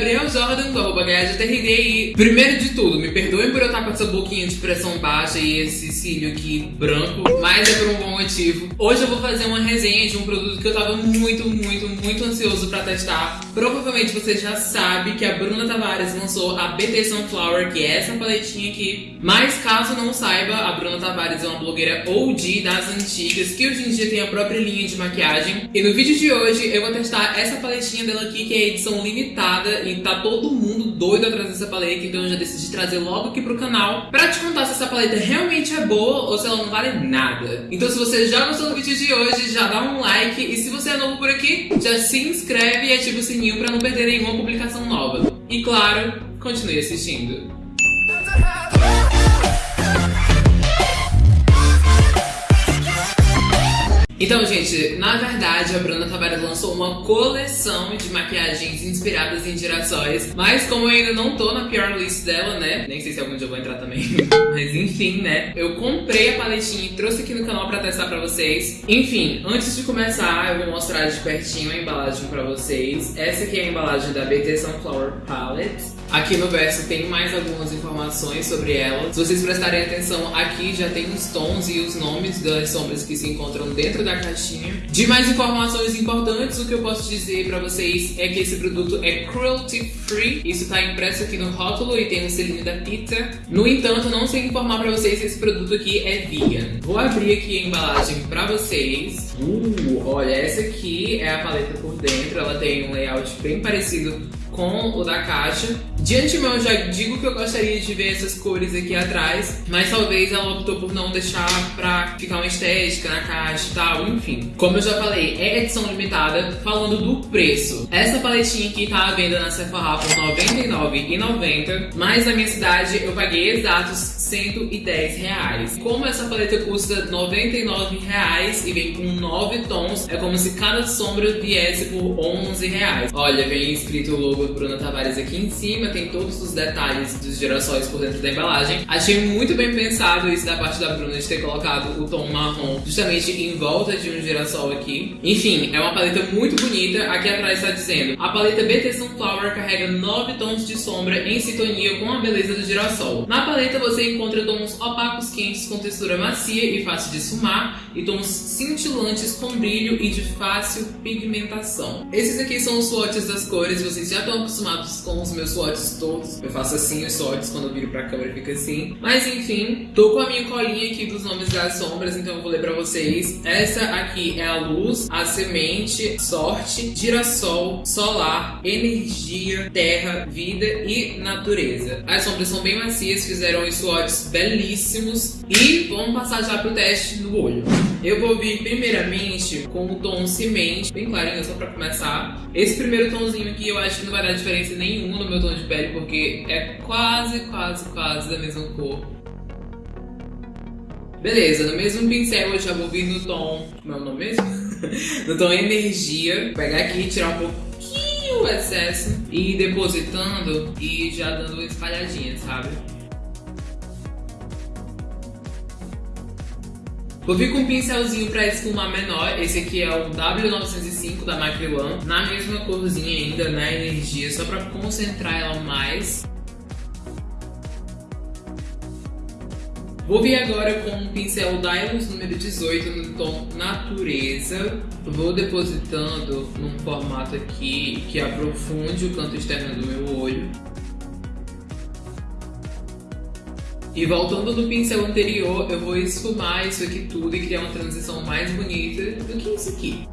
Gabriel Jordan, do arroba e primeiro de tudo, me perdoem por eu estar com essa boquinha de pressão baixa e esse cílio aqui branco, mas é por um bom motivo. Hoje eu vou fazer uma resenha de um produto que eu tava muito, muito, muito ansioso pra testar. Provavelmente você já sabe que a Bruna Tavares lançou a BT Sunflower, que é essa paletinha aqui. Mas caso não saiba, a Bruna Tavares é uma blogueira OG das antigas, que hoje em dia tem a própria linha de maquiagem. E no vídeo de hoje eu vou testar essa paletinha dela aqui, que é edição limitada, e tá todo mundo doido atrás dessa paleta, então eu já decidi trazer logo aqui pro canal pra te contar se essa paleta realmente é boa ou se ela não vale nada. Então se você já gostou do vídeo de hoje, já dá um like, e se você é novo por aqui, já se inscreve e ativa o sininho pra não perder nenhuma publicação nova. E claro, continue assistindo. Então, gente, na verdade, a Bruna Tavares lançou uma coleção de maquiagens inspiradas em girassóis. Mas como eu ainda não tô na pior list dela, né? Nem sei se algum dia eu vou entrar também. mas enfim, né? Eu comprei a paletinha e trouxe aqui no canal pra testar pra vocês. Enfim, antes de começar, eu vou mostrar de pertinho a embalagem pra vocês. Essa aqui é a embalagem da BT Sunflower Palette. Aqui no verso tem mais algumas informações sobre ela. Se vocês prestarem atenção, aqui já tem os tons e os nomes das sombras que se encontram dentro da caixinha. De mais informações importantes, o que eu posso dizer pra vocês é que esse produto é cruelty free. Isso tá impresso aqui no rótulo e tem o selinho da pizza. No entanto, não sei informar pra vocês se esse produto aqui é vegan. Vou abrir aqui a embalagem pra vocês. Uh, olha, essa aqui é a paleta por dentro. Ela tem um layout bem parecido com o da caixa. De antemão já digo que eu gostaria de ver essas cores aqui atrás, mas talvez ela optou por não deixar pra ficar uma estética na caixa e tal, enfim. Como eu já falei, é edição limitada. Falando do preço, essa paletinha aqui tá à venda na Sephora por R$ 99,90, mas na minha cidade eu paguei exatos 110 reais. Como essa paleta custa 99 reais e vem com 9 tons, é como se cada sombra viesse por 11 reais. Olha, vem escrito do Bruna Tavares aqui em cima, tem todos os detalhes dos girassóis por dentro da embalagem. Achei muito bem pensado isso da parte da Bruna de ter colocado o tom marrom justamente em volta de um girassol aqui. Enfim, é uma paleta muito bonita. Aqui atrás está dizendo, a paleta BT Sunflower carrega 9 tons de sombra em sintonia com a beleza do girassol. Na paleta você encontra tons opacos quentes com textura macia e fácil de esfumar e tons cintilantes com brilho e de fácil pigmentação. Esses aqui são os swatches das cores, vocês já estão acostumados com os meus swatches todos. Eu faço assim os swatches quando eu viro pra câmera fica assim. Mas enfim, tô com a minha colinha aqui dos nomes das sombras, então eu vou ler pra vocês. Essa aqui é a luz, a semente, sorte, girassol, solar, energia, terra, vida e natureza. As sombras são bem macias, fizeram os swatches belíssimos. E vamos passar já pro teste do olho. Eu vou vir primeiramente com o tom semente, bem clarinho, só pra começar. Esse primeiro tomzinho aqui eu acho que não vai dar diferença nenhuma no meu tom de pele, porque é quase, quase, quase da mesma cor. Beleza, no mesmo pincel eu já vou vir no tom... Como é o nome mesmo? no tom energia. Vou pegar aqui e tirar um pouquinho o excesso e ir depositando e já dando espalhadinha, sabe? Vou vir com um pincelzinho pra esfumar menor. Esse aqui é o W905 da Macri One. Na mesma corzinha ainda, na né, energia, só pra concentrar ela mais. Vou vir agora com um pincel Dylos número 18 no tom Natureza. Vou depositando num formato aqui que aprofunde o canto externo do meu olho. E voltando do pincel anterior, eu vou esfumar isso aqui tudo e criar uma transição mais bonita do que isso aqui.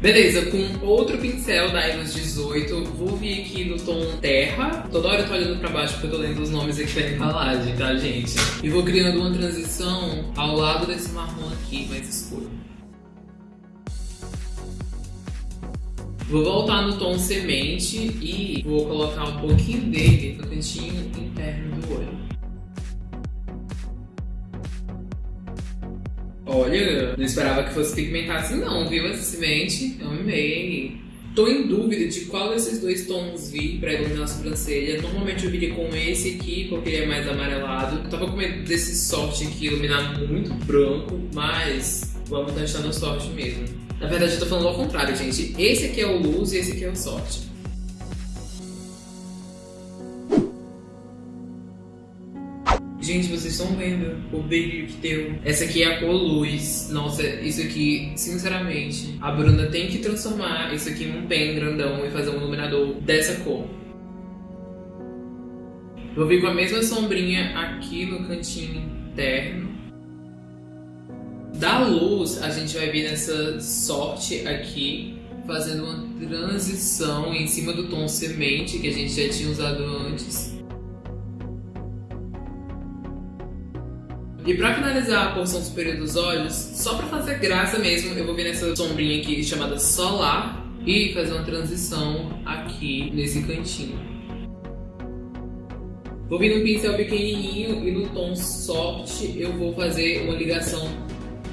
Beleza, com outro pincel da Elos 18, vou vir aqui no tom terra. Toda hora eu tô olhando pra baixo porque eu tô lendo os nomes aqui da embalagem, tá, gente? E vou criando uma transição ao lado desse marrom aqui, mais escuro. Vou voltar no tom semente e vou colocar um pouquinho dele no cantinho interno do olho. Olha, não esperava que fosse pigmentar assim não, viu? Essa semente, eu amei. Tô em dúvida de qual desses dois tons vir pra iluminar a sobrancelha. Normalmente eu viria com esse aqui, porque ele é mais amarelado. Eu tava com medo desse sorte aqui iluminar muito branco, mas vamos testar no sorte mesmo. Na verdade eu tô falando ao contrário, gente. Esse aqui é o luz e esse aqui é o sorte. Gente, vocês estão vendo o brilho que deu. Essa aqui é a cor luz. Nossa, isso aqui, sinceramente, a Bruna tem que transformar isso aqui num pen grandão e fazer um iluminador dessa cor. Vou vir com a mesma sombrinha aqui no cantinho interno. Da luz, a gente vai vir nessa sorte aqui, fazendo uma transição em cima do tom semente que a gente já tinha usado antes. E pra finalizar a porção superior dos olhos, só pra fazer graça mesmo, eu vou vir nessa sombrinha aqui chamada Solar e fazer uma transição aqui nesse cantinho. Vou vir num pincel pequenininho e no tom Soft eu vou fazer uma ligação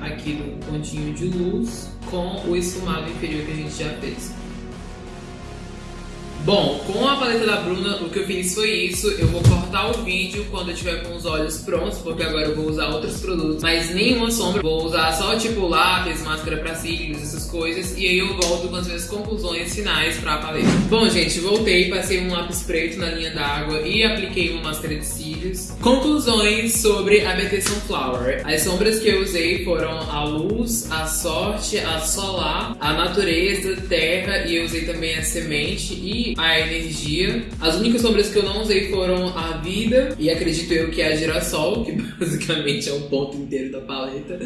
aqui do pontinho de luz com o esfumado inferior que a gente já fez. Bom, com a paleta da Bruna, o que eu fiz foi isso. Eu vou cortar o vídeo quando eu tiver com os olhos prontos, porque agora eu vou usar outros produtos, mas nenhuma sombra. Vou usar só tipo lápis, máscara pra cílios, essas coisas, e aí eu volto com as minhas conclusões finais pra paleta. Bom, gente, voltei, passei um lápis preto na linha d'água e apliquei uma máscara de cílios. Conclusões sobre a BT Sunflower. As sombras que eu usei foram a luz, a sorte, a solar, a natureza, terra, e eu usei também a semente e a energia. As únicas sombras que eu não usei foram a vida e acredito eu que é a girassol, que basicamente é o ponto inteiro da paleta.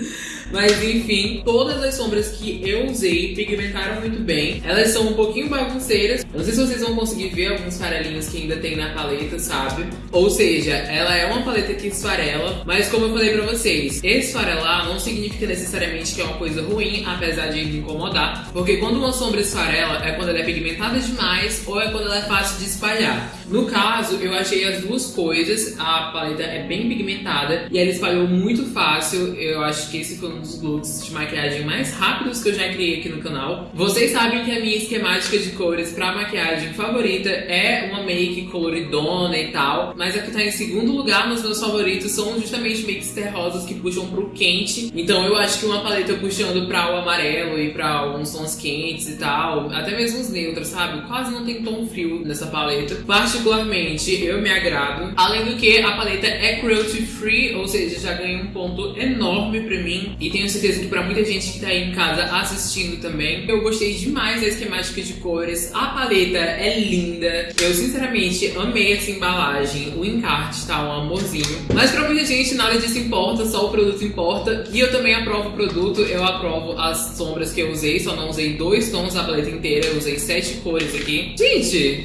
Mas enfim, todas as sombras que eu usei pigmentaram muito bem. Elas são um pouquinho bagunceiras. Não sei se vocês vão conseguir ver alguns farelinhos que ainda tem na paleta, sabe? Ou seja, ela é uma paleta que esfarela, mas como eu falei pra vocês, esfarelar não significa necessariamente que é uma coisa ruim, apesar de incomodar, porque quando uma sombra esfarela é quando ela é pigmentada demais ou é quando ela é fácil de espalhar. No caso, eu achei as duas coisas, a paleta é bem pigmentada e ela espalhou muito fácil, eu acho que esse foi um dos looks de maquiagem mais rápidos que eu já criei aqui no canal. Vocês sabem que a minha esquemática de cores pra maquiagem favorita é uma make coloridona e tal, mas a que tá em segundo lugar nos meus favoritos são justamente makes terrosas que puxam pro quente, então eu acho que uma paleta puxando pra o amarelo e pra alguns tons quentes e tal, até mesmo os neutros, sabe? Quase não tem tom frio nessa paleta. Particularmente, eu me agrado. Além do que, a paleta é cruelty free, ou seja, já ganha um ponto enorme pra mim. E tenho certeza que pra muita gente que tá aí em casa assistindo também. Eu gostei demais da esquemática de cores. A paleta é linda. Eu, sinceramente, amei essa embalagem. O encarte tá um amorzinho. Mas pra muita gente, nada disso importa, só o produto importa. E eu também aprovo o produto. Eu aprovo as sombras que eu usei. Só não usei dois tons da paleta inteira. Eu usei sete cores aqui. Gente,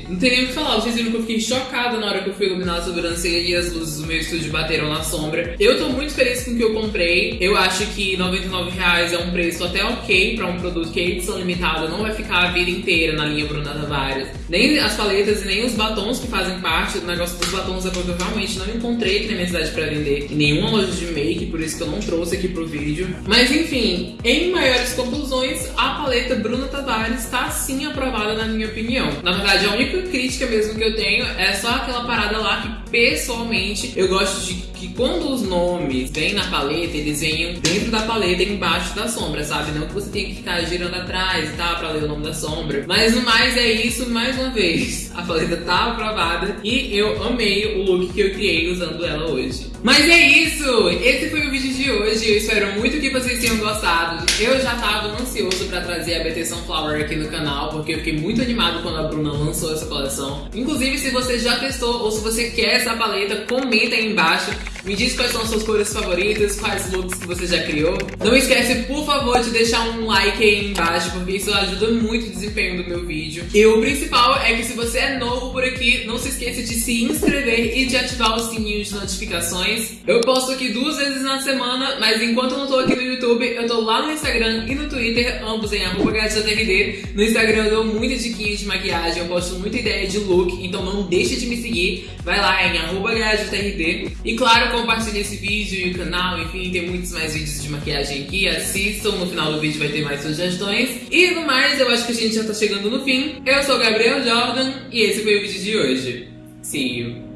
não tem nem o que falar. Vocês viram que eu fiquei chocada na hora que eu fui iluminar a sobrancelha e as luzes do meu estúdio bateram na sombra. Eu tô muito feliz com o que eu comprei. Eu acho que 99 reais é um preço até ok pra um produto que é edição limitada. Não vai ficar a vida inteira na linha Bruna Tavares. Nem as paletas e nem os batons que fazem parte. O negócio dos batons é porque eu realmente não encontrei aqui na minha cidade pra vender em nenhuma loja de make, por isso que eu não trouxe aqui pro vídeo. Mas enfim, em maiores conclusões, a paleta Bruna Tavares tá sim aprovada na minha opinião. Na verdade, a única crítica mesmo que eu tenho é só aquela parada lá que pessoalmente eu gosto de que quando os nomes vêm na paleta, eles venham dentro da paleta embaixo da sombra, sabe? Não que você tenha que ficar girando atrás e tal pra ler o nome da sombra. Mas no mais é isso, mais uma vez. A paleta tá aprovada e eu amei o look que eu criei usando ela hoje. Mas é isso! Esse foi o vídeo de hoje. Eu espero muito que vocês tenham gostado. Eu já tava ansioso pra trazer a BT Sunflower aqui no canal, porque eu fiquei muito animado quando a Bruna lançou essa coleção. Inclusive, se você já testou ou se você quer essa paleta, comenta aí embaixo. Me diz quais são as suas cores favoritas, quais looks que você já criou. Não esquece, por favor, de deixar um like aí embaixo, porque isso ajuda muito o desempenho do meu vídeo. E o principal é que se você é novo por aqui, não se esqueça de se inscrever e de ativar o sininho de notificações. Eu posto aqui duas vezes na semana, mas enquanto eu não tô aqui no YouTube, eu tô lá no Instagram e no Twitter, ambos em arroba No Instagram eu dou muita diquinha de maquiagem, eu posto muita ideia de look, então não deixe de me seguir. Vai lá em arroba E claro, compartilhem esse vídeo e o canal, enfim, tem muitos mais vídeos de maquiagem aqui, assistam, no final do vídeo vai ter mais sugestões. E no mais, eu acho que a gente já tá chegando no fim. Eu sou o Gabriel Jordan e esse foi o vídeo de hoje. See you!